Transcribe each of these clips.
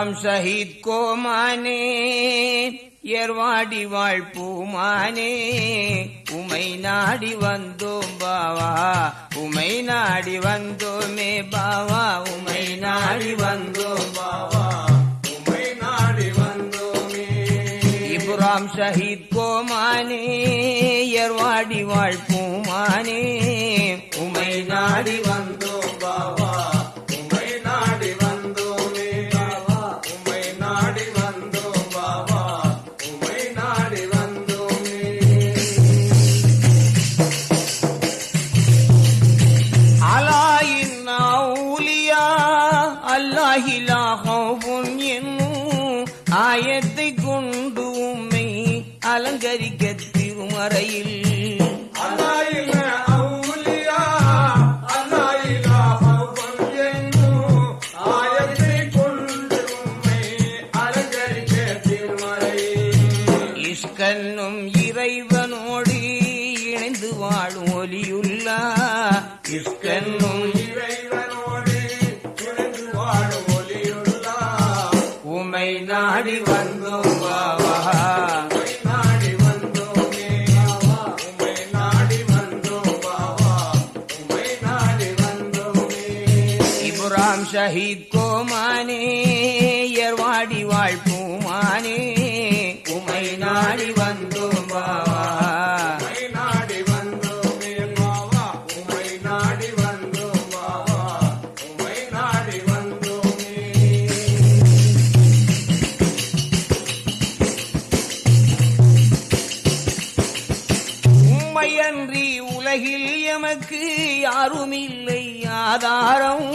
எல்லாம் சஹித் கோமானே ஏர்வாடி வாழ்பூமானே. உமை நாடி வந்தோம் பாவா உமை நாடி வந்தோமே பாவா. உமை நாடி வந்தோம் பாவா உமை நாடி வந்தோமே. இபுராம் ஷஹீத் கோமானே ஏர்வாடி வாழ்பூமானே. உமை நாடி வந்தோம் இஷ்டன்னும் இறைவனோடு இணைந்து வாழ ஒளியுள்ளா உமை ஆதாரம்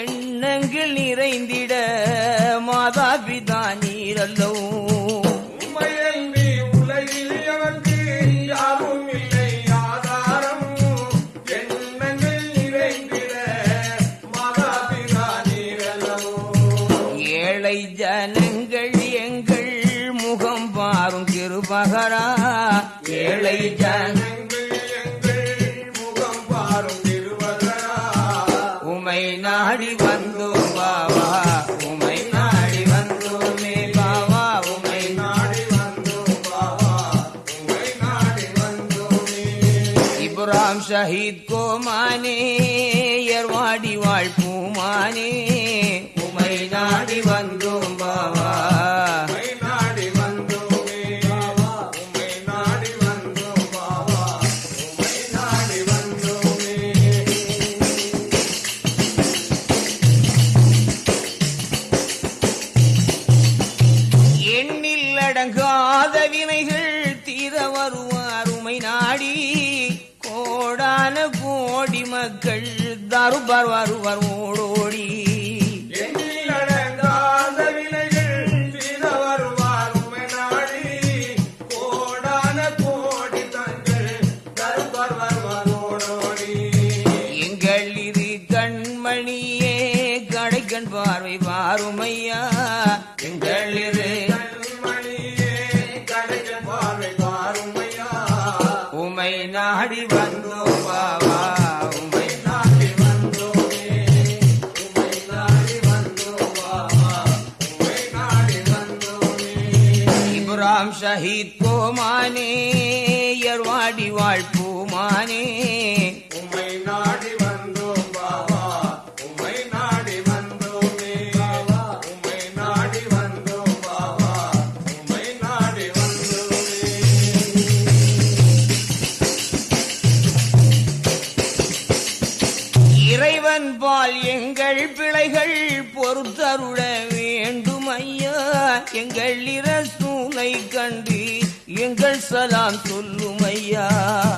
எண்ணங்கள் நிறைந்திட மாதா பிதா நீரல்லவும் சஹித் கோமானே ஏர்வாடி வாழ் பூமானே பாரு பாரு வாரு வரும் السلام كل مياه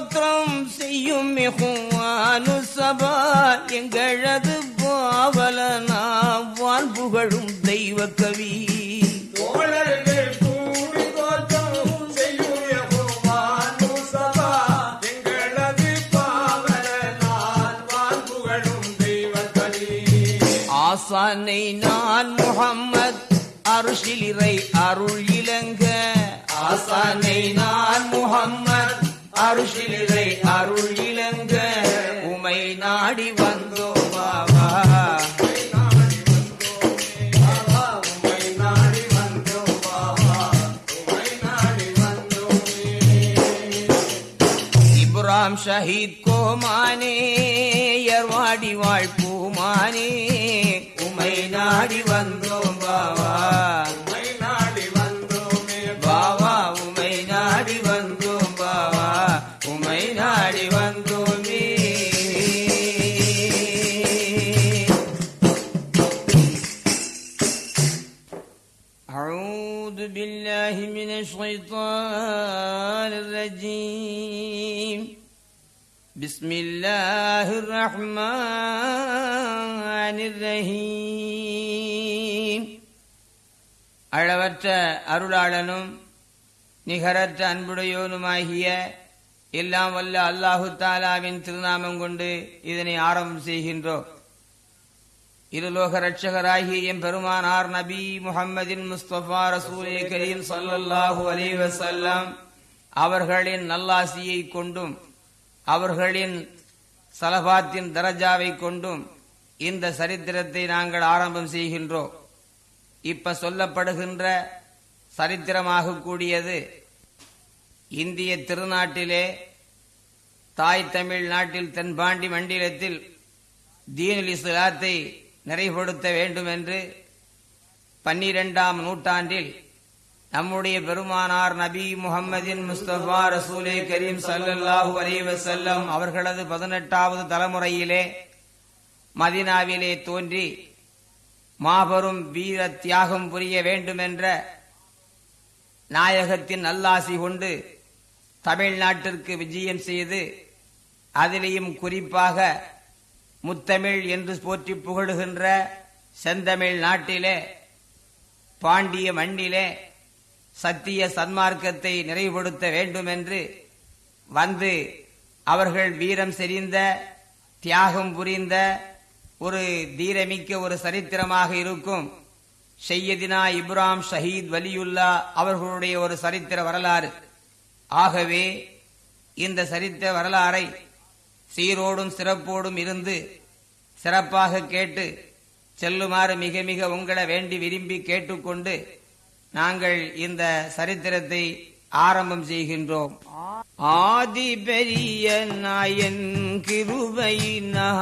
தோற்றம் செய்யும் மிகுவானு சபா எங்களது பாவலனா வான் புகழும் தெய்வ கவி. ஆசானை நான் முகம்மத் அருஷிலிரை அருள் இலங்க ஆசானை நான் முகம்மத் அருஷிலிரை அருள் இலங்க உமை நாடி வந்தோ பாபா பாவா. இப்ராம் ஷஹீத் கோமானே எர்வாடி வாழ்பூமானே உமை நாடி வந்தோம் بالله من الشيطان الرجيم بسم الله الرحمن الرحيم அளவற்ற அருளாளனும் நிகரற்ற அன்புடையோனுமாகிய எல்லாம் வல்ல அல்லாஹு தாலாவின் திருநாமம் கொண்டு இதனை ஆரம்பம் செய்கின்றோம் இருலோக ரட்சகராகிய எம் பெருமானார் நபி முகம்மதின் முஸ்தபா ரசூலே கரீம் சல்லல்லாஹு அலி வஸல்லம் அவர்களின் நல்லாசியை கொண்டும் அவர்களின் சலபாத்தின் தரஜாவை கொண்டும் இந்த சரித்திரத்தை நாங்கள் ஆரம்பம் செய்கின்றோம். இப்ப சொல்லப்படுகின்ற சரித்திரமாக கூடியது இந்திய திருநாட்டிலே தாய் தமிழ் நாட்டில் தென்பாண்டி மண்டலத்தில் தீனுல் இஸ்லாத்தை நிறைவுபடுத்த வேண்டும் என்று பன்னிரெண்டாம் நூற்றாண்டில் நம்முடைய பெருமானார் நபி முகமதின் முஸ்தபா ரசூலே கரீம் ஸல்லல்லாஹு அலைஹி செல்லம் அவர்களது பதினெட்டாவது தலைமுறையிலே மதினாவிலே தோன்றி மாபெரும் வீர தியாகம் புரிய வேண்டுமென்ற நாயகத்தின் நல்லாசி கொண்டு தமிழ்நாட்டிற்கு விஜயம் செய்து அதிலேயும் குறிப்பாக முத்தமிழ் என்று போற்றி புகழுகின்ற செந்தமிழ் நாட்டிலே பாண்டிய மண்ணிலே சத்திய சன்மார்க்கத்தை நிறைவுபடுத்த வேண்டும் என்று வந்து அவர்கள் வீரம் செறிந்த தியாகம் புரிந்த ஒரு தீரமிக்க ஒரு சரித்திரமாக இருக்கும். ஷையதினா இப்ராம் ஷஹீத் வலியுல்லா அவர்களுடைய ஒரு சரித்திர வரலாறு. ஆகவே இந்த சரித்திர வரலாறை சீரோடும் சிறப்போடும் இருந்து சிறப்பாக கேட்டு செல்லுமாறு மிக மிக உங்களை வேண்டி விரும்பி கேட்டுக்கொண்டு நாங்கள் இந்த சரித்திரத்தை ஆரம்பம் செய்கின்றோம். ஆதி பெரிய நாயன் கிருபையினால்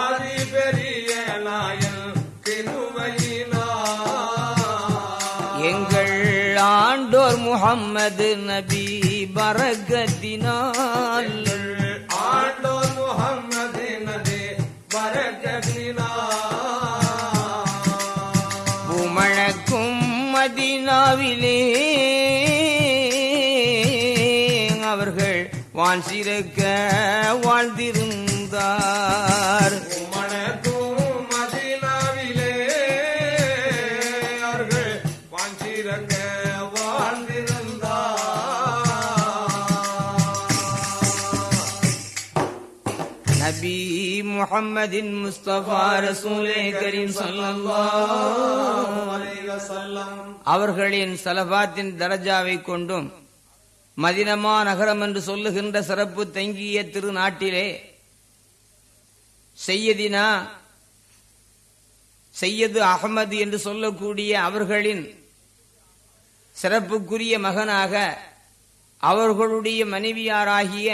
ஆதி பெரிய நாயன் கிருபையினார் எங்கள் ஆண்டோர் முகம்மது நபி பரகத்தினால். உமழக்கும் மதினாவிலே அவர்கள் வான் சிறக்க வாழ்ந்திருந்தார். வாழ்ந்திருந்தார் நபி முஹம்மதின் முஸ்தபா ரசூலே கரீம் அவர்களின் சலபாத்தின் தரஜாவை கொண்டும் மதினமா நகரம் என்று சொல்லுகின்ற சிறப்பு தங்கிய திருநாட்டிலே செய்யதினா செய்யது அகமது என்று சொல்லக்கூடிய அவர்களின் சிறப்புக்குரிய மகனாக அவர்களுடைய மனைவியாராகிய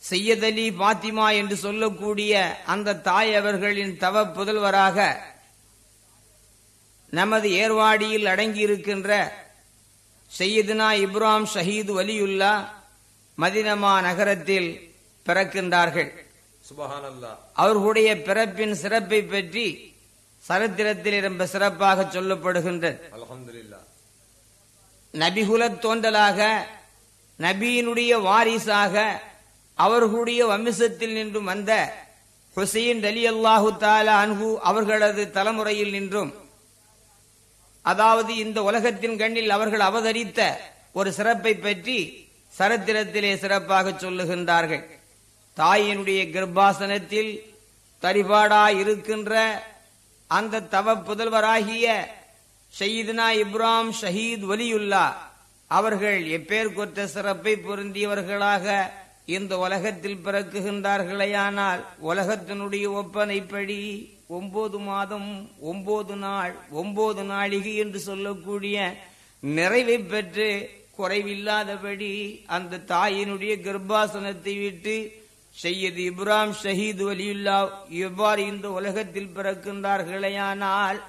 செய்யத் அலி பாத்திமா என்று சொல்லக்கூடிய அந்த தாய் அவர்களின் தவ புதல்வராக நமது ஏர்வாடியில் அடங்கியிருக்கின்ற செய்யதுனா இப்ராம் ஷஹீது வலியுல்லா மதினமா நகரத்தில் பிறக்கின்றார்கள். அவர்களுடைய பிறப்பின் சிறப்பை பற்றி சரித்திரத்தில் ரொம்ப சிறப்பாக சொல்லப்படுகின்றது. அல்ஹம்துலில்லாஹ். நபிகுலத் தோன்றலாக நபியினுடைய வாரிசாக அவர்களுடைய வம்சத்தில் நின்றும் வந்த ஹுசைன் அலி அல்லாஹு தாலா அன்ஹு அவர்களது தலைமுறையில் நின்றும். அதாவது இந்த உலகத்தின் கண்ணில் அவர்கள் அவதரித்த ஒரு சிறப்பை பற்றி சரித்திரத்திலே சிறப்பாக சொல்லுகின்றார்கள். தாயினுடைய கர்ப்பாசனத்தில் தரிபாடா இருக்கின்ற அந்த தவ புதல்வராகிய ஷயீத்னா இப்ராம் ஷஹீத் வலியுல்லா அவர்கள் எப்பேர் கொற்ற சிறப்பை பொருந்தியவர்களாக இந்த உலகத்தில் பிறக்குகின்றார்களேயானால் உலகத்தினுடைய ஒப்பனைப்படி ஒன்பது மாதம் ஒன்பது நாள் ஒன்பது நாளிகை என்று சொல்லக்கூடிய நிறைவை பெற்று குறைவில்லாதபடி அந்த தாயினுடைய கர்ப்பாசனத்தை விட்டு செய்யது இப்ராம் ஷஹீத் வலியுல்லா எவ்வாறு இந்த உலகத்தில் பிறக்கின்றார்களேயானால்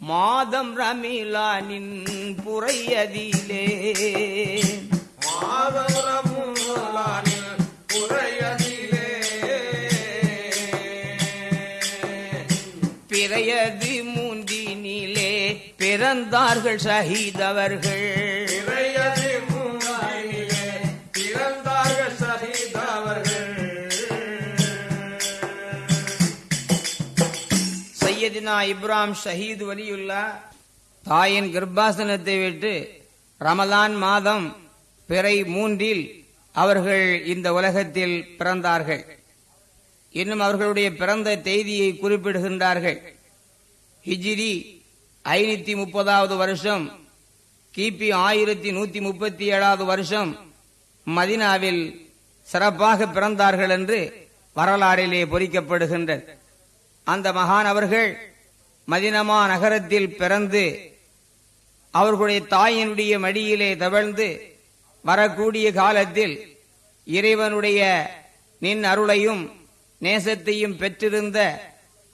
மாதம் ரமீலானின் புறையதிலே மாதம் பிறையது மூன்றினிலே பிறந்தார்கள் ஷஹீத் அவர்கள் இறையதி மூங்கிலே பிறந்தார்கள் சகிதவர்கள். சையதினா இப்ராம் ஷஹீத் வலியுல்லா தாயின் கர்ப்பாசனத்தை விட்டு ரமலான் மாதம் பிறை மூன்றில் அவர்கள் இந்த உலகத்தில் பிறந்தார்கள். இன்னும் அவர்களுடைய பிறந்த தேதியை குறிப்பிடுகின்றார்கள். ஹிஜிரி ஐநூத்தி முப்பதாவது வருஷம் கிபி ஆயிரத்தி நூத்தி முப்பத்தி ஏழாவது வருஷம் மதினாவில் சிறப்பாக பிறந்தார்கள் என்று வரலாறிலே பொறிக்கப்படுகின்றது. அந்த மகான் அவர்கள் மதினமா நகரத்தில் பிறந்து அவர்களுடைய தாயினுடைய மடியிலே தவழ்ந்து வரக்கூடிய காலத்தில் இறைவனுடைய நின் அருளையும் நேசத்தையும் பெற்றிருந்த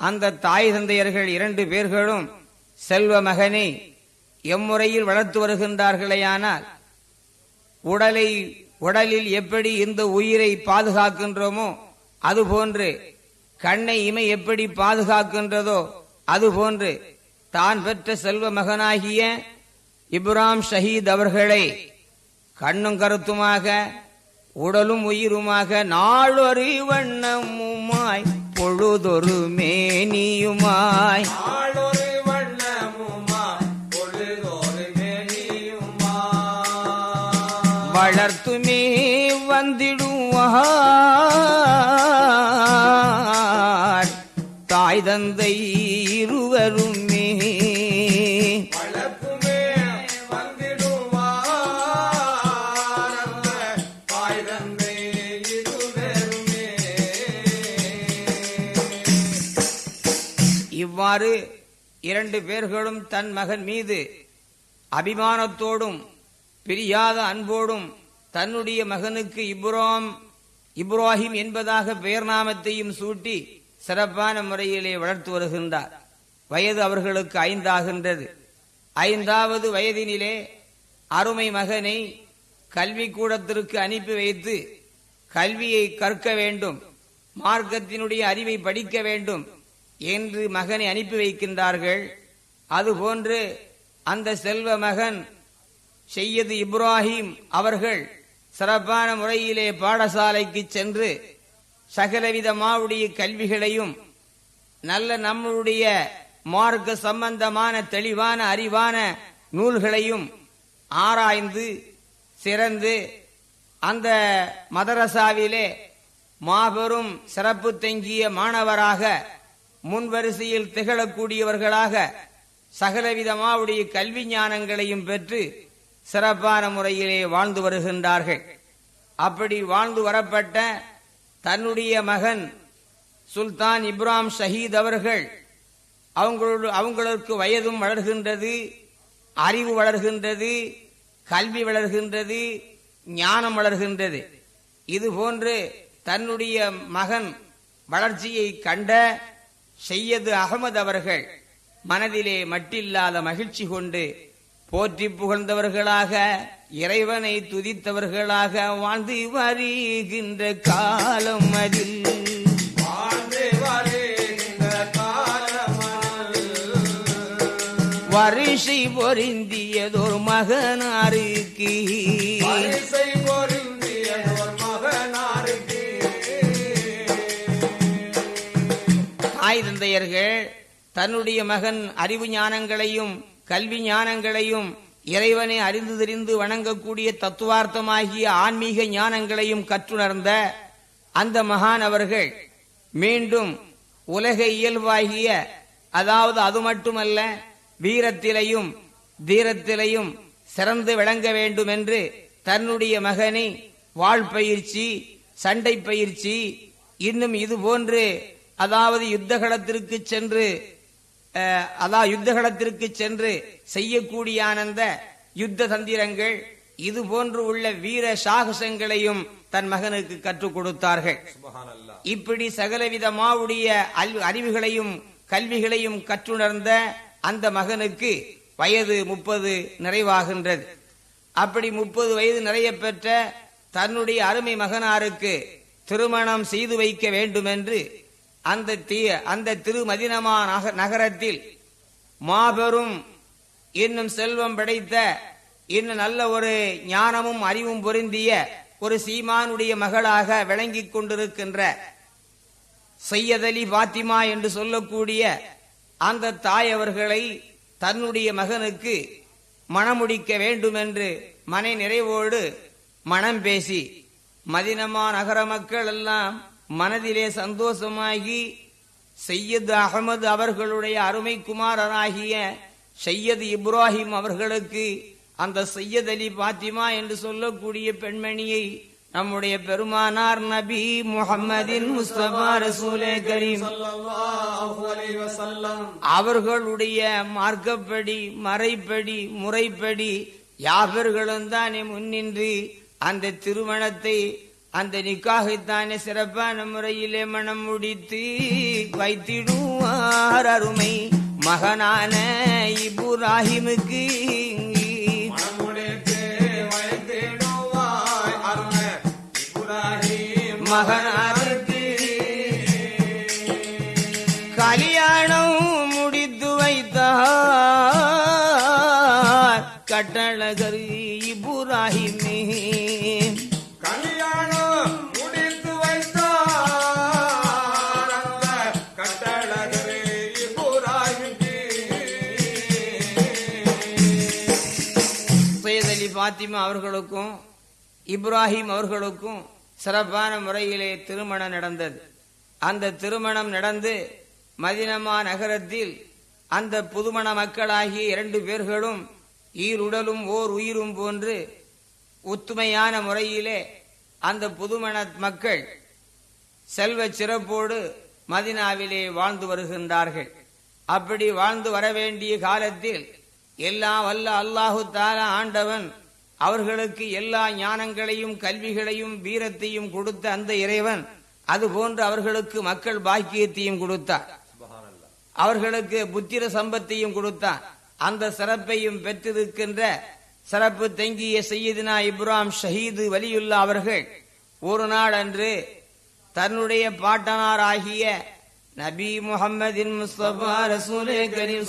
அந்த தாய் தந்தையர்கள் இரண்டு பேர்களும் செல்வ மகனை எம்முறையில் வளர்த்து வருகின்றார்களேயானால் உடலை உடலில் எப்படி இந்த உயிரை பாதுகாக்கின்றோமோ அதுபோன்று கண்ணை இமை எப்படி பாதுகாக்கின்றதோ அதுபோன்று தான் பெற்ற செல்வ மகனாகிய இப்ராம் ஷஹீத் அவர்களை கண்ணும் கருத்துமாக உடலும் உயிருமாக நாளொரு வண்ணமுமாய் பொழுதொரு மேனியுமாய். வளர்த்துமே வந்திடுவார். தாய் தந்தை இருவருமே இவ்வாறு இரண்டு பேர்களும் தன் மகன் மீது அபிமானத்தோடும் பிரியாத அன்போடும் தன்னுடைய மகனுக்கு இப்ரோம் இப்ராஹிம் என்பதாக பெயர் நாமத்தையும் சூட்டி சிறப்பான முறையிலே வளர்த்து வருகின்றார். வயது அவர்களுக்கு ஐந்தாகின்றது. ஐந்தாவது வயதினிலே அருமை மகனை கல்வி கூடத்திற்கு அனுப்பி வைத்து கல்வியை கற்க வேண்டும் மார்க்கத்தினுடைய அறிவை படிக்க வேண்டும் என்று மகனை அனுப்பி வைக்கின்றார்கள். அதுபோன்று அந்த செல்வ மகன் செய்யது இப்ராஹிம் அவர்கள் சிறப்பான முறையிலே பாடசாலைக்கு சென்று சகலவிதமாவுடைய கல்விகளையும் நல்ல நம்முடைய மார்க்க சம்பந்தமான தெளிவான அறிவான நூல்களையும் ஆராய்ந்து சிறந்து அந்த மதரசாவிலே மாபெரும் சிறப்பு தங்கிய மாணவராக முன்வரிசையில் திகழக்கூடியவர்களாக சகலவிதமாவுடைய கல்வி ஞானங்களையும் பெற்று சிறப்பான முறையிலே வாழ்ந்து வருகின்றார்கள். அப்படி வாழ்ந்து வரப்பட்ட தன்னுடைய மகன் சுல்தான் இப்ராம் ஷஹீத் அவர்கள் அவங்களோடு அவங்களுக்கு வயதும் வளர்கின்றது அறிவு வளர்கின்றது கல்வி வளர்கின்றது ஞானம் வளர்கின்றது. இது போன்று தன்னுடைய மகன் வளர்ச்சியை கண்ட செய்யது அகமது அவர்கள். மனதிலே மட்டில்லாத மகிழ்ச்சி கொண்டு போற்றி புகழ்ந்தவர்களாக இறைவனை துதித்தவர்களாக வாழ்ந்து வருகின்ற காலம் அதில். வரிசை பொருந்தியதொரு மகனாருக்கு. தாய் தந்தையர்கள் தன்னுடைய மகன் அறிவு ஞானங்களையும் கல்வி ஞானங்களையும் இறைவனை அறிந்து தெரிந்து வணங்கக்கூடிய தத்துவார்த்தமாகிய ஆன்மீக ஞானங்களையும் கற்றுணர்ந்த அந்த மகான் அவர்கள் மீண்டும் உலக இயல்பாகிய அதாவது அது மட்டுமல்ல வீரத்திலையும் தீரத்திலையும் சிறந்து விளங்க வேண்டும் என்று தன்னுடைய மகனை வாழ் பயிற்சி சண்டை பயிற்சி இன்னும் இது போன்று அதாவது யுத்தகலத்திற்கு சென்று அதாவது யுத்தகலத்திற்கு சென்று செய்யக்கூடிய ஆனந்த யுத்த தந்திரங்கள் இது போன்று உள்ள வீர சாகசங்களையும் தன் மகனுக்கு கற்றுக் கொடுத்தார்கள். இப்படி சகலவிதமாவுடைய அறிவுகளையும் கல்விகளையும் கற்றுணர்ந்த அந்த மகனுக்கு வயது முப்பது நிறைவாகின்றது. அப்படி முப்பது வயது நிறைய பெற்ற தன்னுடைய அருமை மகனாருக்கு திருமணம் செய்து வைக்க வேண்டும் என்று அந்த தீ அந்த திருமதினமா நகரத்தில் மாபெரும் இன்னும் செல்வம் படைத்த இன்னும் நல்ல ஒரு ஞானமும் அறிவும் பொருந்திய ஒரு சீமானுடைய மகளாக விளங்கிக் கொண்டிருக்கின்ற சையதலி பாத்திமா என்று சொல்லக்கூடிய அந்த தாய் அவர்களை தன்னுடைய மகனுக்கு மணமுடிக்க வேண்டும் என்று மனை நிறைவோடு மனம் பேசி மதினமா நகர மக்கள் எல்லாம் மனதிலே சந்தோஷமாகி சையது அகமது அவர்களுடைய அருமை குமாரராகிய சையது இப்ராஹிம் அவர்களுக்கு அந்த சையத் அலி பாத்திமா என்று சொல்லக்கூடிய பெண்மணியை நம்முடைய பெருமானார் நபி முஹம்மதின் முஸ்தபா ரசூலே கரீம் அவர்களுடைய மார்க்கப்படி மறைப்படி முறைப்படி யாவர்களும் தானே முன்னின்று அந்த திருமணத்தை அந்த நிக்காகைத்தானே சிறப்பான முறையிலே மனம் முடித்து வைத்திடுவார் அருமை மகனான இபுராஹிமுக்கு மகனான அவர்களுக்கும் இப்ராஹிம் அவர்களுக்கும் சிறப்பான முறையிலே திருமணம் நடந்தது. அந்த திருமணம் நடந்து மதினமா நகரத்தில் அந்த புதுமண மக்களாகிய இரண்டு பேர்களும் ஈருடலும் ஓர் உயிரும் போன்று ஒத்துமையான முறையிலே அந்த புதுமண மக்கள் செல்வ சிறப்போடு மதினாவிலே வாழ்ந்து வருகின்றார்கள். அப்படி வாழ்ந்து வர வேண்டிய காலத்தில் எல்லாம் வல்ல அல்லாஹு தாலா ஆண்டவன் அவர்களுக்கு எல்லா ஞானங்களையும் கல்விகளையும் வீரத்தையும் கொடுத்த அந்த இறைவன் அதுபோன்று அவர்களுக்கு மக்கள் பாக்கியத்தையும் கொடுத்தார். அவர்களுக்கு புத்திர சம்பத்தையும் கொடுத்தான். அந்த சிறப்பையும் பெற்றிருக்கின்ற சிறப்பு தங்கிய செய்யதினா இப்ராம் ஷஹீது வலியுல்லா அவர்கள் ஒரு நாள் அன்று தன்னுடைய பாட்டனார் ஆகிய நபி முகமதின் முஸ்தபா ரசூலே கரீம்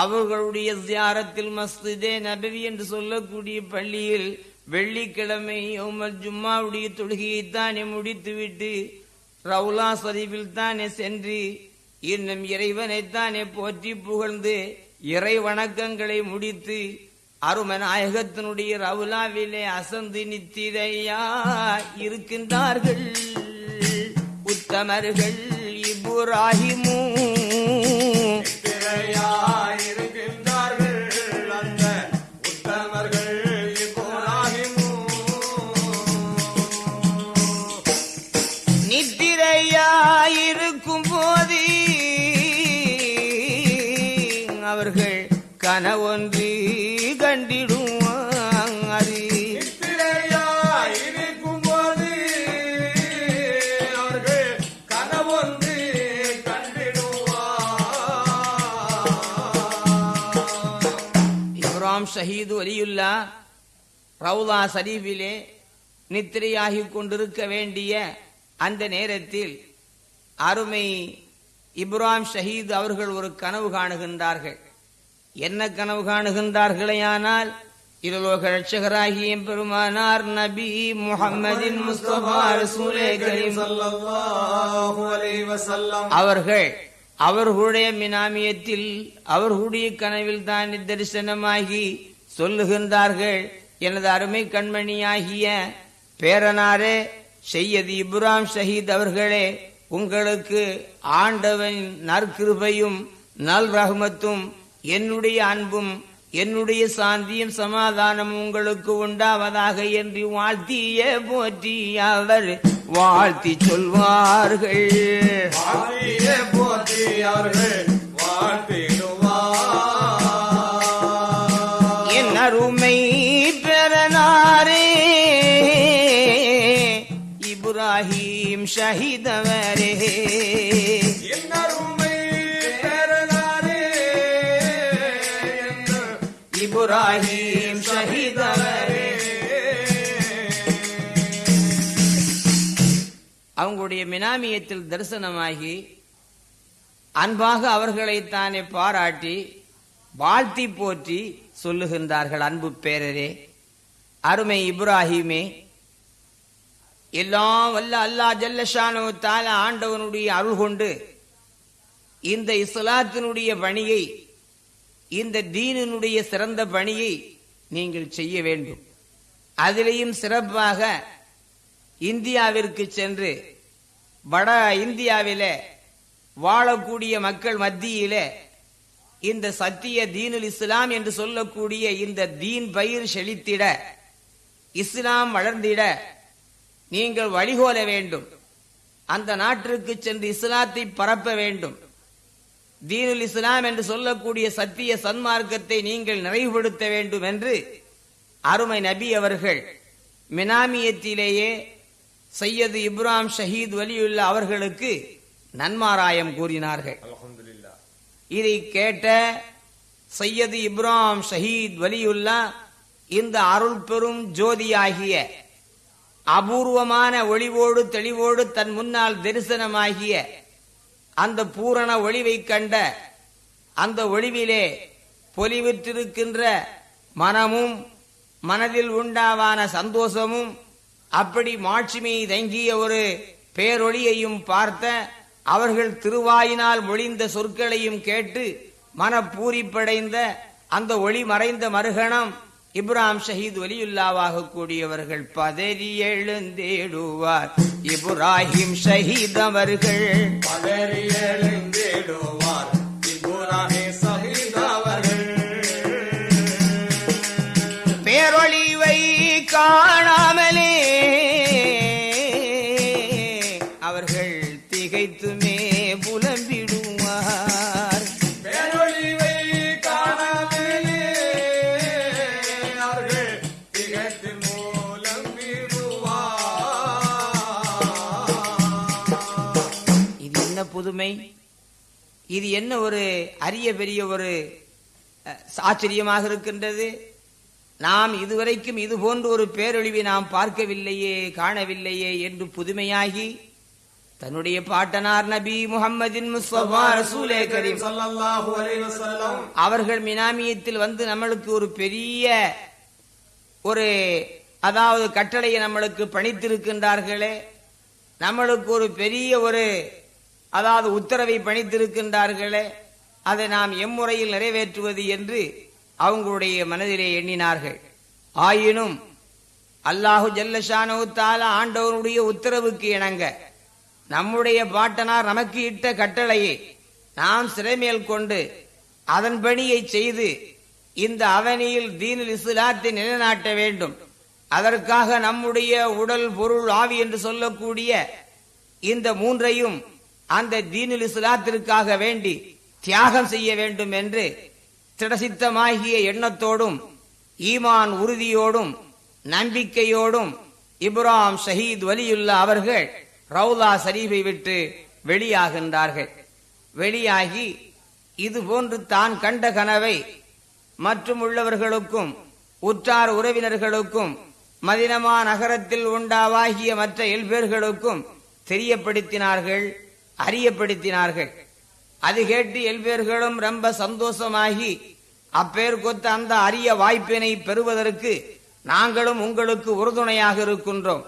அவர்களுடைய தியாரத்தில் மஸ்திதே நபவி என்று சொல்லக்கூடிய பள்ளியில் வெள்ளிக்கிழமை உமர் ஜும்மாவுடைய தொழுகையை தானே முடித்துவிட்டு ரவுலா சரீஃபில் தானே சென்று இன்னும் இறைவனைத்தானே போற்றி புகழ்ந்து இறை வணக்கங்களை முடித்து அருமநாயகத்தினுடைய ரவுலாவிலே அசந்து நித்திரையா இருக்கின்றார்கள். مستمر الإبراهيم ஷஹீது வலியுல்லா ரவுலா ஷரீஃபிலே நித்திரையாகிக் கொண்டிருக்க வேண்டிய அந்த நேரத்தில் அருமை இப்ராம் ஷஹீத் அவர்கள் ஒரு கனவு காணுகின்றார்கள். என்ன கனவு காணுகின்றார்களேயானால் இருலோக ரட்சகராகிய பெருமானார் நபி வஸல்லம். அவர்கள் அவர்களுடைய மினாமியத்தில் அவர்களுடைய கனவில் தான் தரிசனமாகி சொல்லுகின்றார்கள். எனது அருமை கண்மணியாகிய பேரனாரே செய்யது இப்ராம் ஷஹீத் அவர்களே உங்களுக்கு ஆண்டவன் நற்கிருபையும் நல் ரஹ்மத்தும் என்னுடைய அன்பும் என்னுடைய சாந்தியும் சமாதானம் உங்களுக்கு உண்டாவதாக என்று வாழ்த்திய போற்றி அவர். வாழ்த்தி சொல்வார்கள். வாழ்த்தியே போற்றி அவர்கள் வாழ்த்திடுவார். என் அருமை பெறனாரே இப்ராஹிம் ஷஹீதவரே. இப்ராஹிம் அவங்களுடைய மினாமியத்தில் தரிசனமாகி அன்பாக அவர்களைத்தானே பாராட்டி வாழ்த்தி போற்றி சொல்லுகின்றார்கள் அன்பு பேரரே. அருமை இப்ராஹிமே எல்லாம் வல்ல அல்லா ஜல்லஷானு தால ஆண்டவனுடைய அருள் கொண்டு இந்த இஸ்லாத்தினுடைய பணியை இந்த தீனினுடைய சிறந்த பணியை நீங்கள் செய்ய வேண்டும். அதிலேயும் சிறப்பாக இந்தியாவிற்கு சென்று வட இந்தியாவிலே வாழக்கூடிய மக்கள் மத்தியிலே இந்த சத்திய தீனுல் இஸ்லாம் என்று சொல்லக்கூடிய இந்த தீன் பயிர் செழித்திட இஸ்லாம் வளர்ந்திட நீங்கள் வழிகோல வேண்டும். அந்த நாட்டிற்கு சென்று இஸ்லாத்தை பரப்ப வேண்டும். தீனுல் இஸ்லாம் என்று சொல்லக்கூடிய சத்திய சன்மார்க்கத்தை நீங்கள் நிறைவுபடுத்த வேண்டும் என்று அருமை நபி அவர்கள் மினாமியத்திலேயே சையது இப்ராம் ஷஹீத் வலியுல்லா அவர்களுக்கு நன்மாராயம் கூறினார்கள். இதை கேட்ட சையது இப்ராம் ஷஹீத் வலியுல்லா இந்த அருள் பெரும் ஜோதியாகிய அபூர்வமான ஒளிவோடு தெளிவோடு தன் முன்னால் தரிசனமாகிய அந்த பூரண ஒளிவை கண்ட அந்த ஒளிவிலே பொலிவிற்றிருக்கின்ற மனமும் மனதில் உண்டாவான சந்தோஷமும் அப்படி மாட்சிமை தங்கிய ஒரு பேரொளியையும் பார்த்த அவர்கள் திருவாயினால் மொழிந்த சொற்களையும் கேட்டு மனப்பூரிப்படைந்த அந்த ஒளி மறைந்த மறுகணம் இப்ராம் ஷஹீத் ஒலியுல்லாவாக கூடியவர்கள் பதறி எழுந்தேடுவார். இப்ராஹிம் ஷஹீத் அவர்கள் பதறி எழுந்தேடுவார். இது என்ன ஒரு அரிய பெரிய ஒரு அஹ், ஆச்சரியமாக இருக்கின்றது? நாம் இதுவரைக்கும் இது போன்ற ஒரு பேரொழிவை நாம் பார்க்கவில்லையே காணவில்லையே என்று புதுமையாகி தன்னுடைய பாட்டனார் நபி வஸல்லம். அவர்கள் மினாமியத்தில் வந்து நம்மளுக்கு ஒரு பெரிய ஒரு அதாவது கட்டளையை நம்மளுக்கு பணித்திருக்கின்றார்களே நம்மளுக்கு ஒரு பெரிய ஒரு அதாவது உத்தரவை பணித்திருக்கின்றார்களே அதை நாம் எம்முறையில் நிறைவேற்றுவது என்று அவங்களுடைய மனதிலே எண்ணினார்கள். ஆயினும் அல்லாஹு ஜல்லஷானவுத்தால ஆண்டவனுடைய உத்தரவுக்கு இணங்க நம்முடைய பாட்டனார் நமக்கு இட்ட கட்டளையை நாம் சிறைமேல் கொண்டு அதன் பணியை செய்து இந்த அவனியில் தீனில் இஸ்லாத்தை நிலைநாட்ட வேண்டும். அதற்காக நம்முடைய உடல் பொருள் ஆவி என்று சொல்லக்கூடிய இந்த மூன்றையும் அந்த தீனுல் இஸ்லாத்திற்காக வேண்டி தியாகம் செய்ய வேண்டும் என்று திடசித்தமாகிய எண்ணத்தோடும் ஈமான் உறுதியோடும் நம்பிக்கையோடும் இப்ராம் ஷஹீத் வலியுல்லா அவர்கள் ரவுலா சரீபை விட்டு வெளியாகின்றார்கள். வெளியாகி இது போன்று தான் கண்ட கனவை மற்றும் உள்ளவர்களுக்கும் உற்றார் உறவினர்களுக்கும் மதினமா நகரத்தில் உண்டாவாகிய மற்ற எல்பேர்களுக்கும் தெரியப்படுத்தினார்கள். அறியப்படுத்தினார்கள். அது கேட்டு எல்வேர்களும் ரொம்ப சந்தோஷமாகி அப்பேர் கொத்த அந்த அரிய வாய்ப்பினை பெறுவதற்கு நாங்களும் உங்களுக்கு உறுதுணையாக இருக்கின்றோம்.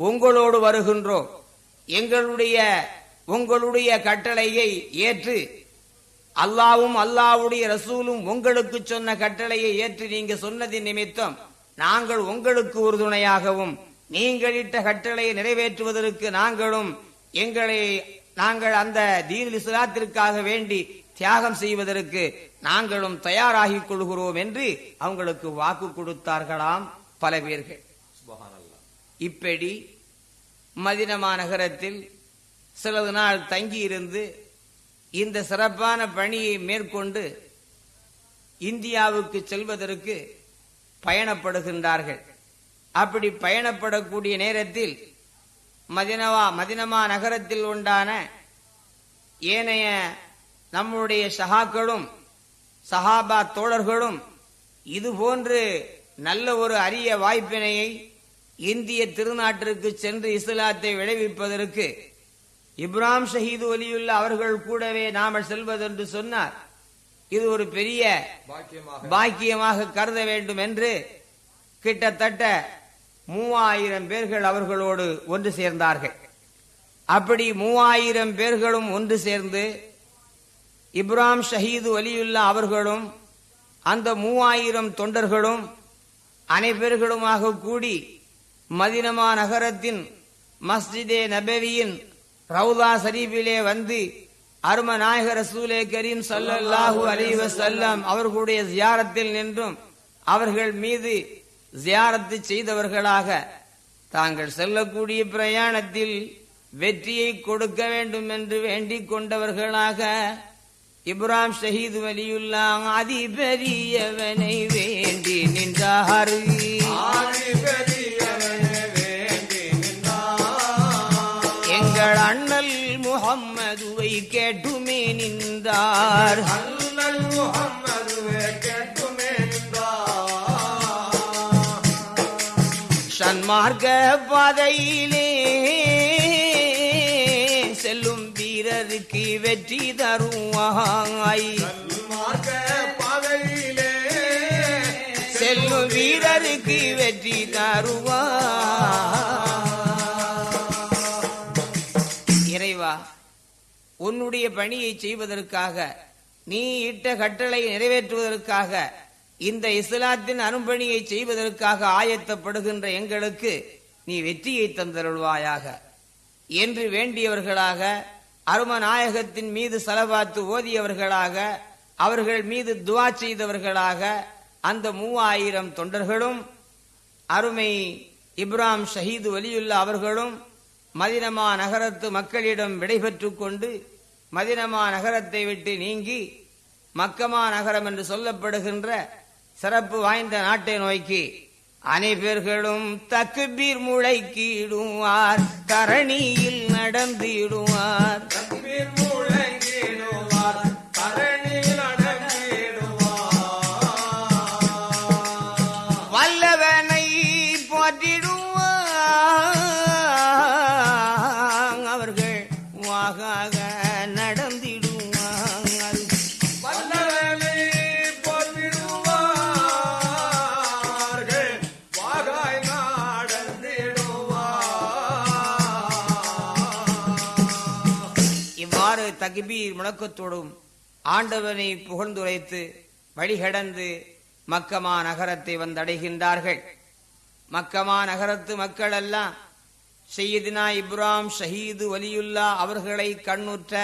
உங்களோடு வருகின்றோம். எங்களுடைய உங்களுடைய கட்டளையை ஏற்று அல்லாவும் அல்லாவுடைய ரசூலும் உங்களுக்கு சொன்ன கட்டளையை ஏற்று நீங்க சொன்னதின் நிமித்தம் நாங்கள் உங்களுக்கு உறுதுணையாகவும் நீங்கள் இட்ட கட்டளையை நிறைவேற்றுவதற்கு நாங்களும் எங்களை நாங்கள் அந்த தீன் இஸ்லாத்திற்காக வேண்டி தியாகம் செய்வதற்கு நாங்களும் தயாராகிக் கொள்கிறோம் என்று அவங்களுக்கு வாக்கு கொடுத்தார்களாம் பல பேர்கள். இப்படி மதினமா நகரத்தில் சிலது நாள் தங்கியிருந்து இந்த சிறப்பான பணியை மேற்கொண்டு இந்தியாவுக்கு செல்வதற்கு பயணப்படுகின்றார்கள். அப்படி பயணப்படக்கூடிய நேரத்தில் மதினவா மதினமா நகரத்தில் உண்டான ஏனைய நம்முடைய சகாக்களும் சஹாபா தோழர்களும் இது போன்று நல்ல ஒரு அரிய வாய்ப்பினையை இந்திய திருநாட்டிற்கு சென்று இஸ்லாத்தை விளைவிப்பதற்கு இப்ராம் ஷஹீது ஒலியுள்ள அவர்கள் கூடவே நாம செல்வதென்று சொன்னார். இது ஒரு பெரிய பாக்கியமாக. பாக்கியமாக கருத வேண்டும் என்று கிட்டத்தட்ட மூவாயிரம் பேர்கள் அவர்களோடு ஒன்று சேர்ந்தார்கள். அப்படி மூவாயிரம் பேர்களும் ஒன்று சேர்ந்து இப்ராம் ஷஹீது வலியுல்லா அவர்களும் அந்த மூவாயிரம் தொண்டர்களும் அனைவர்களுமாக கூடி மதினமா நகரத்தின் மஸ்ஜிதே நபவியின் ரவுதா சரீபிலே வந்து அரும நாயக ரசூலே கரீம் சல்லாஹூ அலி வஸல்லம் அவர்களுடைய ஜியாரத்தில் நின்றும் அவர்கள் மீது ஜியாரத்து செய்தவர்களாக தாங்கள் செல்லக்கூடிய பிரயாணத்தில் வெற்றியை கொடுக்க வேண்டும் என்று வேண்டிக் கொண்டவர்களாக இப்ராம் ஷஹீது வலியுல்லா அதிபரியவனை வேண்டி நின்றார் வேண்டி நின்றார். எங்கள் அண்ணல் முகம்மதுவை கேட்டுமே நின்றார் அண்ணல் சன்மார்க்க பாதையிலே செல்லும் வீரருக்கு வெற்றி தருவாய். செல்லும் வீரருக்கு வெற்றி தருவாய். இறைவா உன்னுடைய பணியை செய்வதற்காக நீ இட்ட கட்டளை நிறைவேற்றுவதற்காக இந்த இஸ்லாத்தின் அரும்பணியை செய்வதற்காக ஆயத்தப்படுகின்ற எங்களுக்கு நீ வெற்றியை தந்தருள்வாயாக. என்று வேண்டியவர்களாக அரும நாயகத்தின் மீது செலவாத்து ஓதியவர்களாக அவர்கள் மீது துவா செய்தவர்களாக அந்த மூவாயிரம் தொண்டர்களும் அருமை இப்ராம் ஷஹீது வலியுள்ள அவர்களும் மதினமா நகரத்து மக்களிடம் விடைபெற்றுக் கொண்டு மதினமா நகரத்தை விட்டு நீங்கி மக்கமா நகரம் என்று சொல்லப்படுகின்ற சிறப்பு வாய்ந்த நாட்டை நோக்கி அனைவர்களும் தக்குபீர் முளைக்கிடுவார். தரணியில் நடந்திடுவார். தக்பீர் முழக்கத்தோடும் ஆண்டவனை புகழ்ந்துரைத்து வழிகடந்து மக்கமா நகரத்தை வந்தடைகின்றார்கள். மக்கமா நகரத்து மக்கள் எல்லாம் செய்யதினா இப்ராம் ஷஹீது வலியுல்லா அவர்களை கண்ணுற்ற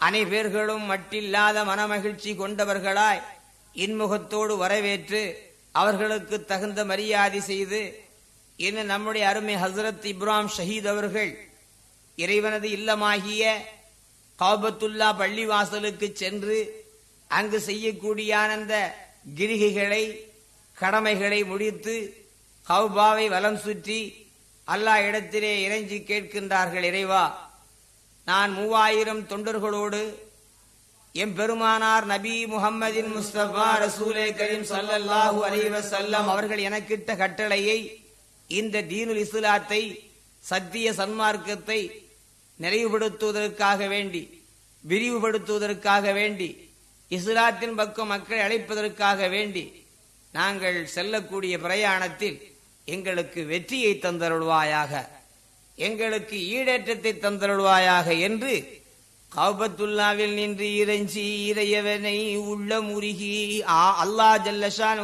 அனைவர்களும் மட்டில்லாத மனமகிழ்ச்சி கொண்டவர்களாய் இன்முகத்தோடு வரவேற்று அவர்களுக்கு தகுந்த மரியாதை செய்து இன்னும் நம்முடைய அருமை ஹசரத் இப்ராம் ஷஹீத் அவர்கள் இறைவனது இல்லமாகிய காபத்துல்லா பள்ளிவாசலுக்கு சென்று அங்கு செய்யக்கூடிய அந்த கிரிகைகளை கடமைகளை முடித்து கௌபாவை வலம் சுற்றி அல்லாஹ் இடத்திலே இறைஞ்சி கேட்கின்றார்கள் இறைவா நான் மூவாயிரம் தொண்டர்களோடு எம்பெருமானார் நபி முகம்மதின் முஸ்தபா ரசூலே கரீம் ஸல்லல்லாஹு அலைஹி சல்லம் அவர்கள் எனக்கிட்ட கட்டளையை இந்த தீனுல் இஸ்லாத்தை சத்திய சன்மார்க்கத்தை நிறைவுபடுத்துவதற்காக வேண்டி விரிவுபடுத்துவதற்காக வேண்டி இஸ்லாத்தின் பக்கம் மக்களை அழைப்பதற்காக வேண்டி நாங்கள் செல்லக்கூடிய பிரயாணத்தில் எங்களுக்கு வெற்றியை தந்தருள்வாயாக எங்களுக்கு ஈடேற்றத்தை தந்தருள்வாயாக என்று கௌபத்துல்லாவில் நின்று இறைஞ்சி இறையவனை உள்ள முருகி ஆ- அல்லாஹ் ஜல்லஷான்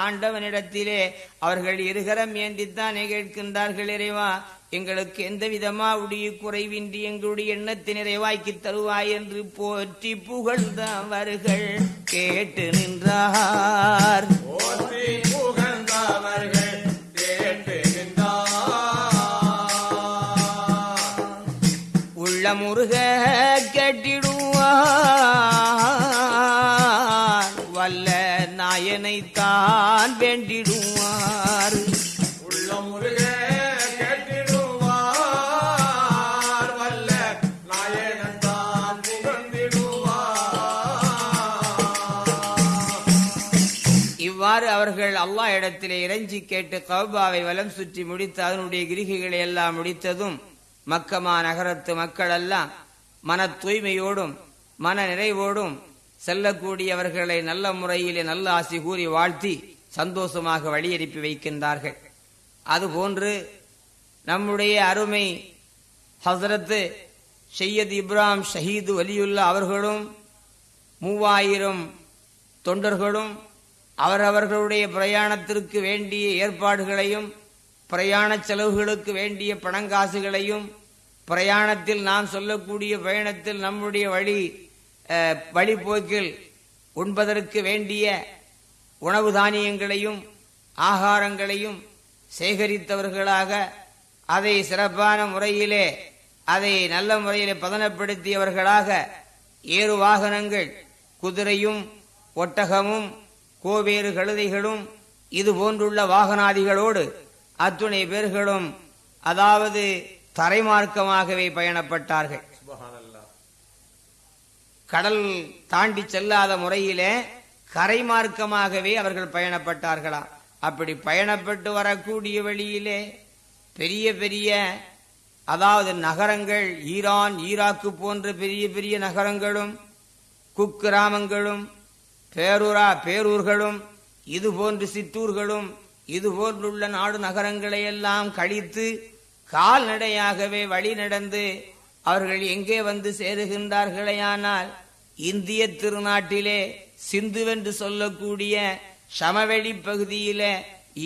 ஆண்டவனிடத்திலே அவர்கள் இருகரம் ஏந்தித்தானே கேட்கின்றார்கள் இறைவா எங்களுக்கு எந்த விதமா உடைய குறைவின்றி எங்களுடைய எண்ணத்தை நிறைவாக்கி தருவாய் என்று போற்றி புகழ்ந்தவர்கள் கேட்டு நின்றார் புகழ்ந்தவர்கள் கேட்டு நின்றார். உள்ள முருக கட்டிடுவார் வல்ல நாயனைத்தான் வேண்டிடுவார் அவர்கள் அல்லாஹ் இடத்திலே இறைஞ்சி கேட்டு கௌபாவை வலம் சுற்றி முடித்து அதனுடைய கிரிகைகளை எல்லாம் முடித்ததும் மக்கமா நகரத்து மக்கள் எல்லாம் மன தூய்மையோடும் மன நிறைவோடும் செல்லக்கூடியவர்களை நல்ல முறையிலே நல்ல ஆசி கூறி வாழ்த்தி சந்தோஷமாக வழியனுப்பி வைக்கின்றார்கள். அதுபோன்று நம்முடைய அருமை ஹசரத்து சையத் இப்ராம் ஷஹீது வலியுல்லா அவர்களும் மூவாயிரம் தொண்டர்களும் அவரவர்களுடைய பிரயாணத்திற்கு வேண்டிய ஏற்பாடுகளையும் பிரயாண செலவுகளுக்கு வேண்டிய பணங்காசுகளையும் பிரயாணத்தில் நாம் சொல்லக்கூடிய பயணத்தில் நம்முடைய வழி வழிபோக்கில் வழிப்போக்கில் உண்பதற்கு வேண்டிய உணவு தானியங்களையும் ஆகாரங்களையும் சேகரித்தவர்களாக அதை சிறப்பான முறையிலே அதை நல்ல முறையிலே பதனப்படுத்தியவர்களாக ஏறு வாகனங்கள் குதிரையும் ஒட்டகமும் கோவேறு கழுதைகளும் இது போன்றுள்ள வாகனாதிகளோடு அத்துணை பேர்களும் அதாவது தரைமார்க்கமாகவே பயணப்பட்டார்கள். கடல் தாண்டி செல்லாத முறையிலே கரைமார்க்கமாகவே அவர்கள் பயணப்பட்டார்களாம் அப்படி பயணப்பட்டு வரக்கூடிய வழியிலே பெரிய பெரிய அதாவது நகரங்கள் ஈரான் ஈராக்கு போன்ற பெரிய பெரிய நகரங்களும் குக்கிராமங்களும் பேரூரா பேரூர்களும் இது போன்று சிற்றூர்களும் இது போன்றுள்ள நாடு நகரங்களை எல்லாம் கழித்து கால்நடையாகவே வழி நடந்து அவர்கள் எங்கே வந்து சேருகின்றார்களேயானால் இந்திய திருநாட்டிலே சிந்துவென்று சொல்லக்கூடிய சமவெளி பகுதியிலே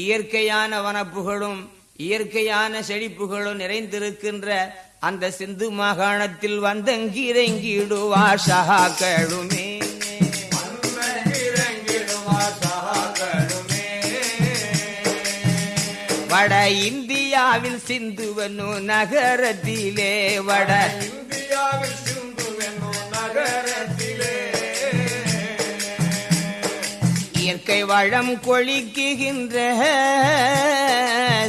இயற்கையான வனப்புகளும் இயற்கையான செழிப்புகளும் நிறைந்திருக்கின்ற அந்த சிந்து மாகாணத்தில் வந்தங்கிறங்கிடுவார் சகாக்களுமே. வட இந்தியாவில் சிந்துவனு நகரத்திலே வட இந்தியாவில் சிந்து என்னும் நகரத்திலே. இயற்கை வளம் கொழிக்குகின்ற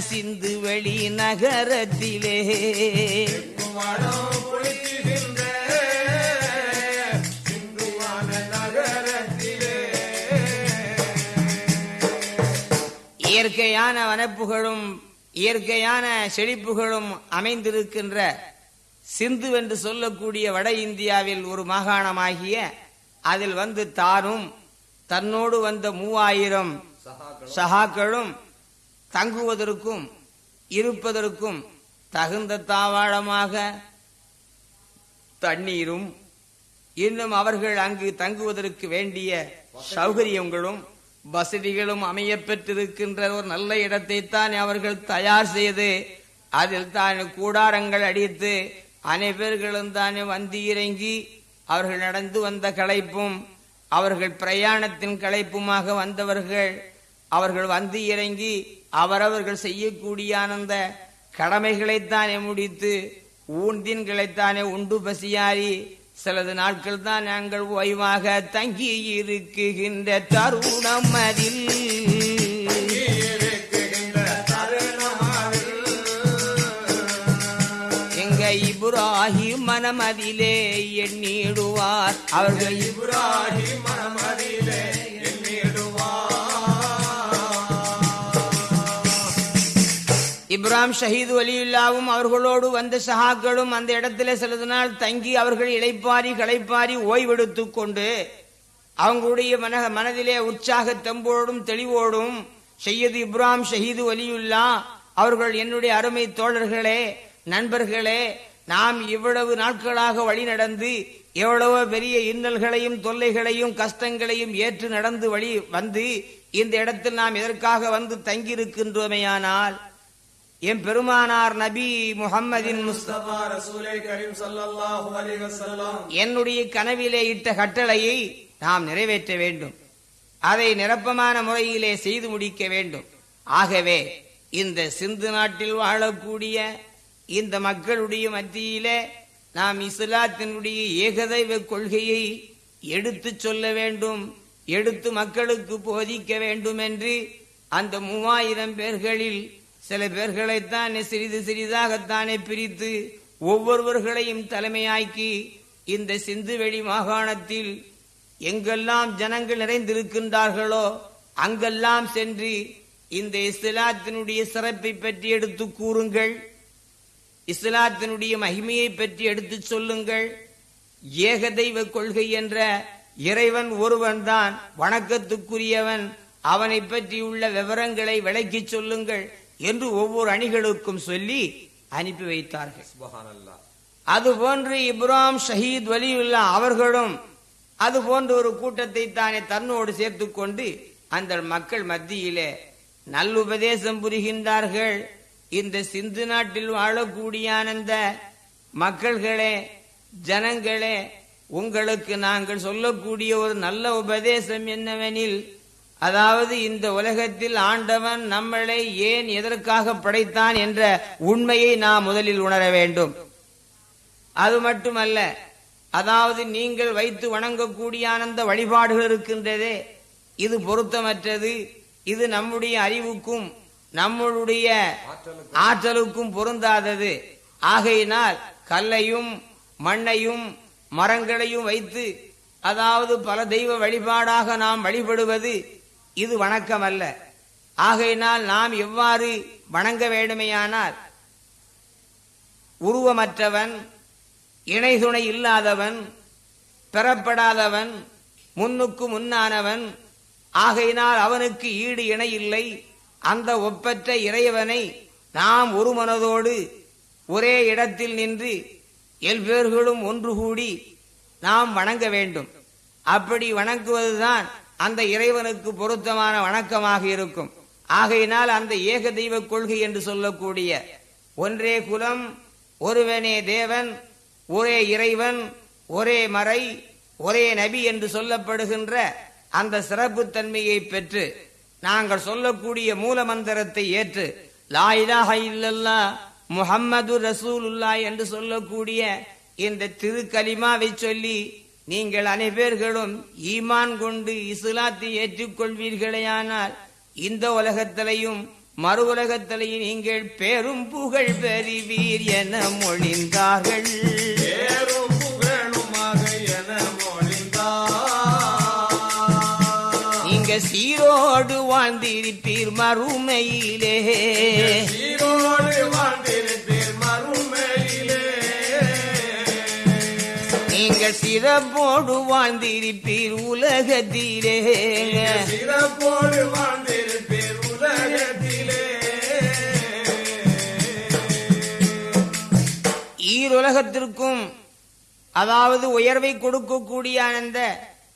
சிந்துவெளி நகரத்திலே. மனம் குளிக்கின்ற இயற்கையான வனப்புகளும் இயற்கையான செழிப்புகளும் அமைந்திருக்கின்ற சிந்து என்று சொல்லக்கூடிய வட இந்தியாவில் ஒரு மாகாணமாகிய அதில் வந்து தானும் தன்னோடு வந்த மூவாயிரம் சகாக்களும் தங்குவதற்கும் இருப்பதற்கும் தகுந்த தாவாளமாக தண்ணீரும் இன்னும் அவர்கள் அங்கு தங்குவதற்கு வேண்டிய சௌகரியங்களும் வசதிகளும் அமைய பெற்றிருக்கின்ற ஒரு நல்ல இடத்தை தான் அவர்கள் தயார் செய்து அதில் தான் கூடாரங்கள் அடித்து அனைவர்களும் தானே வந்து இறங்கி அவர்கள் நடந்து வந்த களைப்பும் அவர்கள் பிரயாணத்தின் களைப்புமாக வந்தவர்கள் அவர்கள் வந்து இறங்கி அவரவர்கள் செய்யக்கூடிய அந்த கடமைகளைத்தானே முடித்து ஊன்தின்களைத்தானே உண்டு பசியாரி சிலது நாட்கள் தான் நாங்கள் ஓய்வாக தங்கி இருக்குகின்ற தருணம் அதில் எங்க மனமதிலே எண்ணிடுவார். அவர்கள் இப்ராஹிம் மனமதிலே இப்ராம் ஷஹீது வலியுல்லாவும் அவர்களோடு வந்த சஹாக்களும் அந்த இடத்துல சிலது நாள் தங்கி அவர்கள் இளைப்பாரி களைப்பாரி ஓய்வெடுத்து கொண்டு அவங்களுடைய மன மனதிலே உற்சாக தெம்போடும் தெளிவோடும் செய்யது இப்ராம் ஷஹீது வலியுல்லா. அவர்கள் என்னுடைய அருமை தோழர்களே நண்பர்களே நாம் இவ்வளவு நாட்களாக வழி நடந்து எவ்வளவோ பெரிய இன்னல்களையும் தொல்லைகளையும் கஷ்டங்களையும் ஏற்று நடந்து வழி வந்து இந்த இடத்தில் நாம் எதற்காக வந்து தங்கியிருக்கின்றோமேயானால் என் பெருமானார் நபி வஸல்லம். என்னுடைய கனவிலே இட்ட கட்டளையை நாம் நிறைவேற்ற வேண்டும். அதை நிரப்பமான முறையிலே செய்து முடிக்க வேண்டும். ஆகவே இந்த சிந்து நாட்டில் வாழக்கூடிய இந்த மக்களுடைய மத்தியிலே நாம் இஸ்லாத்தினுடைய ஏகதைவ கொள்கையை எடுத்துச் சொல்ல வேண்டும் எடுத்து மக்களுக்கு போதிக்க வேண்டும் என்று அந்த மூவாயிரம் பேர்களில் சில பேர்களைத்தான் சிறிது சிறிதாகத்தானே பிரித்து ஒவ்வொருவர்களையும் தலைமையாக்கி இந்த சிந்துவெளி மாகாணத்தில் எங்கெல்லாம் ஜனங்கள் நிறைந்திருக்கின்றார்களோ அங்கெல்லாம் சென்று இந்த இஸ்லாத்தினுடைய சிறப்பை பற்றி எடுத்து கூறுங்கள். இஸ்லாத்தினுடைய மகிமையை பற்றி எடுத்துச் சொல்லுங்கள். ஏக தெய்வ கொள்கை என்ற இறைவன் ஒருவன்தான். வணக்கத்துக்குரியவன். அவனை பற்றியுள்ள விவரங்களை விளக்கிச் சொல்லுங்கள். என்று ஒவ்வொரு அணிகளுக்கும் சொல்லி அனுப்பி வைத்தார்கள். அதுபோன்று இப்ராஹிம் ஷஹீத் வலியுல்லா அவர்களும் அது போன்ற ஒரு கூட்டத்தை தானே தன்னோடு சேர்த்துக் கொண்டு அந்த மக்கள் மத்தியிலே நல்லுபதேசம் புரிகின்றார்கள். இந்த சிந்து நாட்டில் வாழக்கூடிய அந்த மக்கள்களே ஜனங்களே உங்களுக்கு நாங்கள் சொல்லக்கூடிய ஒரு நல்ல உபதேசம் என்னவெனில் அதாவது இந்த உலகத்தில் ஆண்டவன் நம்மளை ஏன் எதற்காக படைத்தான் என்ற உண்மையை நாம் முதலில் உணர வேண்டும். அது மட்டுமல்ல அதாவது நீங்கள் வைத்து வணங்கக்கூடிய அந்த வழிபாடுகள் இருக்கின்றதே இது பொருத்தமற்றது. இது நம்முடைய அறிவுக்கும் நம்மளுடைய ஆற்றலுக்கும் பொருந்தாதது. ஆகையினால் கல்லையும் மண்ணையும் மரங்களையும் வைத்து அதாவது பல தெய்வ வழிபாடாக நாம் வழிபடுவது இது வணக்கம் அல்ல ஆகையினால் நாம் எவ்வாறு வணங்க வேண்டுமையானால் உருவமற்றவன் இணை துணை இல்லாதவன் பெறப்படாதவன் முன்னுக்கு முன்னானவன் ஆகையினால் அவனுக்கு ஈடு இணை இல்லை. அந்த ஒப்பற்ற இறைவனை நாம் ஒரு மனதோடு ஒரே இடத்தில் நின்று எல்பேர்களும் ஒன்று கூடி நாம் வணங்க வேண்டும். அப்படி வணங்குவதுதான் அந்த இறைவனுக்கு பொருத்தமான வணக்கமாக இருக்கும். ஆகையினால் அந்த ஏக தெய்வ கொள்கை என்று சொல்லக்கூடிய ஒன்றே குலம் ஒருவனே தேவன் ஒரே இறைவன் ஒரே மறை ஒரே நபி என்று சொல்லப்படுகின்ற அந்த சிறப்பு தன்மையை பெற்று நாங்கள் சொல்லக்கூடிய மூல மந்திரத்தை ஏற்று லா இல்லல்லா முஹம்மது ரசூலுல்லா என்று சொல்லக்கூடிய இந்த திருக்கலிமாவை சொல்லி நீங்கள் அனைவர்களும் ஈமான் கொண்டு இஸ்லாத்தை ஏற்றுக்கொள்வீர்களேயானால் இந்த உலகத்திலையும் மறு உலகத்திலையும் நீங்கள் பெரும் புகழ் பெறுவீர் என மொழிந்தார்கள். நீங்க சீரோடு வாழ்ந்திருப்பீர் மறுமையிலே. சீரோடு வாழ்ந்திருப்பீர் சிறப்போடு வாழ்ந்திருப்பீர் உலகத்திலே. சிறப்போடு வாழ்ந்திருப்பீர் உலகத்திலே. ஈருலகத்திற்கும் அதாவது உயர்வை கொடுக்கக்கூடிய அந்த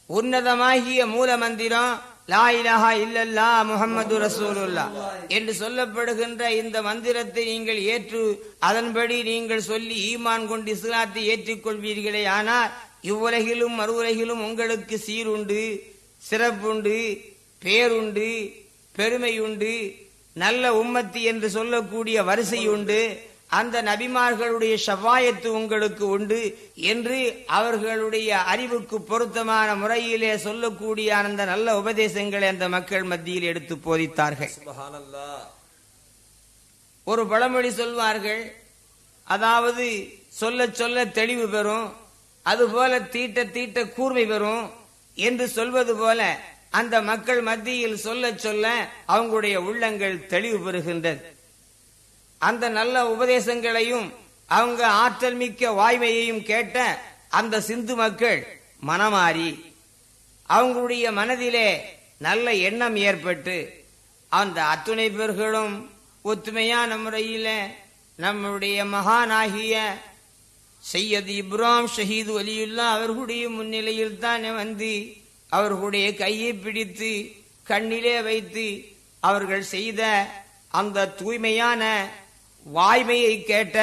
உன்னதமாகிய மூல மந்திரம் லா இலாஹா இல்லல்லா முஹம்மது ரசூலுல்லா என்று சொல்லப்படுகின்ற இந்த மந்திரத்தை நீங்கள் ஏற்று அதன்படி நீங்கள் சொல்லி ஈமான் கொண்டு இஸ்லாத்தை ஏற்றுக்கொள்வீர்களே. ஆனால் இவ்வுலகிலும் மறு உலகிலும் உங்களுக்கு சீருண்டு சிறப்புண்டு பேருண்டு பெருமையுண்டு நல்ல உம்மத்தி என்று சொல்லக்கூடிய வரிசை உண்டு அந்த நபிமார்களுடைய ஷவாயத்து உங்களுக்கு உண்டு என்று அவர்களுடைய அறிவுக்கு பொருத்தமான முறையிலே சொல்லக்கூடிய அந்த நல்ல உபதேசங்களை அந்த மக்கள் மத்தியில் எடுத்து போதித்தார்கள். ஒரு பழமொழி சொல்வார்கள் அதாவது சொல்ல சொல்ல தெளிவு பெறும் அதுபோல தீட்ட தீட்ட கூர்மை பெறும் என்று சொல்வது போல அந்த மக்கள் மத்தியில் சொல்ல சொல்ல அவங்களுடைய உள்ளங்கள் தெளிவு பெறுகின்றது. அந்த நல்ல உபதேசங்களையும் அவங்க ஆற்றல் மிக்க வாய்மையையும் கேட்ட அந்த சிந்து மக்கள் மனமாறி அவங்களுடைய மனதிலே நல்ல எண்ணம் ஏற்பட்டு அந்த அத்துணை பேர்களும் ஒத்துமையான முறையில நம்முடைய மகானாகிய சையது இப்ராம் ஷஹீது அலியுல்லா அவர்களுடைய முன்னிலையில் தானே வந்து அவர்களுடைய கையை பிடித்து கண்ணிலே வைத்து அவர்கள் செய்த அந்த தூய்மையான வாய்மையை கேட்ட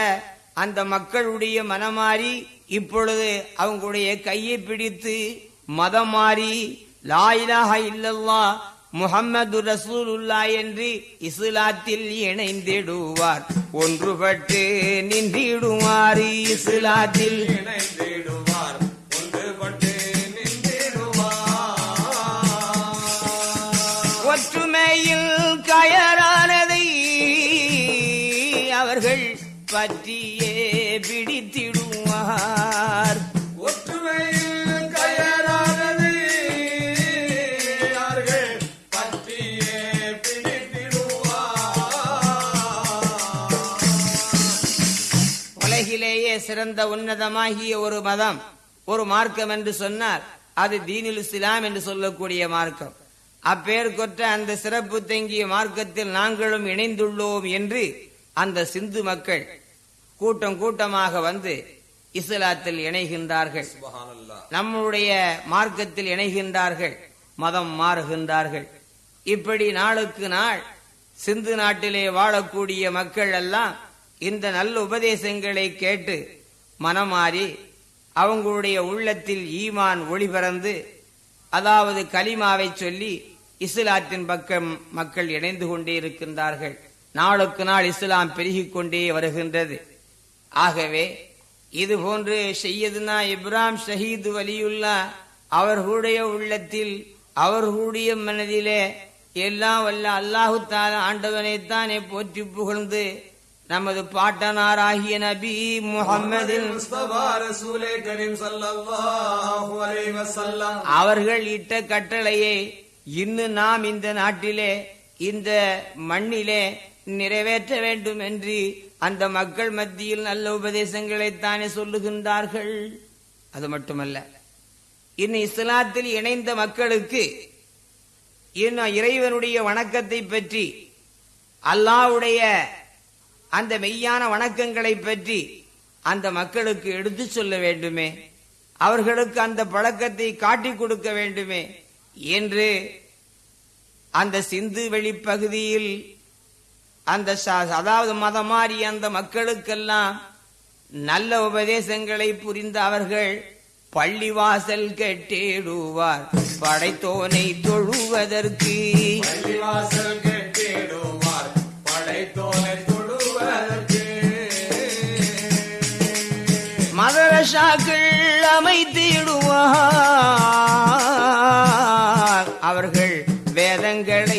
அந்த மக்களுடைய மனமாறி இப்பொழுது அவங்களுடைய கையை பிடித்து மதம் மாறி லாயிலாக இல்லல்லா முஹம்மது ரசூலுல்லா என்று இஸ்லாத்தில் இணைந்திடுவார். ஒன்றுபட்டு நின்றிடுவார் இஸ்லாத்தில் இணைந்திடுவார். பற்றியே பிடித்திடுவார் ஒற்றுமையில் கயரானது யார்கள் பற்றியே பிடித்திடுவார் உலகிலேயே சிறந்த உன்னதமாகிய ஒரு மதம் ஒரு மார்க்கம் என்று சொன்னால் அது தீனுல் இஸ்லாம் என்று சொல்லக்கூடிய மார்க்கம். அப்பேர் கொற்ற அந்த சிறப்பு தங்கிய மார்க்கத்தில் நாங்களும் இணைந்துள்ளோம் என்று அந்த சிந்து மக்கள் கூட்டம் கூட்டமாக வந்து இஸ்லாத்தில் இணைகின்றார்கள். நம்முடைய மார்க்கத்தில் இணைகின்றார்கள். மதம் மாறுகின்றார்கள். இப்படி நாளுக்கு நாள் சிந்து நாட்டிலே வாழக்கூடிய மக்கள் எல்லாம் இந்த நல்ல உபதேசங்களை கேட்டு மனமாறி அவங்களுடைய உள்ளத்தில் ஈமான் ஒளி பிறந்து அதாவது கலிமாவை சொல்லி இஸ்லாத்தின் பக்கம் மக்கள் இணைந்து கொண்டே இருக்கின்றார்கள். நாளுக்கு நாள் இஸ்லாம் பெருகிக் கொண்டே வருகின்றது. ஆகவே இது போன்று செய்யதுனா இப்ராம் ஷஹீது வலியுல்லா அவர்களுடைய உள்ளத்தில் அவர்களுடைய மனதிலே எல்லாம் வல்ல அல்லாஹு தால ஆண்டவனைத்தானே போற்றி புகழ்ந்து நமது பாட்டனாராகிய நபி வஸல்லம். அவர்கள் இட்ட கட்டளையை இன்னும் நாம் இந்த நாட்டிலே இந்த மண்ணிலே நிறைவேற்ற வேண்டும் என்று அந்த மக்கள் மத்தியில் நல்ல உபதேசங்களைத்தானே சொல்லுகின்றார்கள். அது மட்டுமல்ல இன்னும் இஸ்லாத்தில் இணைந்த மக்களுக்கு இன்னும் இறைவனுடைய வணக்கத்தை பற்றி அல்லாவுடைய அந்த மெய்யான வணக்கங்களை பற்றி அந்த மக்களுக்கு எடுத்து சொல்ல வேண்டுமே அவர்களுக்கு அந்த பழக்கத்தை காட்டிக் கொடுக்க வேண்டுமே என்று அந்த சிந்து வெளிப்பகுதியில் அந்த அதாவது மதம் மாறி அந்த மக்களுக்கெல்லாம் நல்ல உபதேசங்களை புரிந்த அவர்கள் பள்ளிவாசல் கட்டிடுவார். படைத்தோனை தொழுவதற்கு. பள்ளிவாசல் கட்டிடுவார். படைத்தோனை தொழுவதற்கு. மதரசாக்கள் அமைத்திடுவார். அவர்கள் வேதங்களை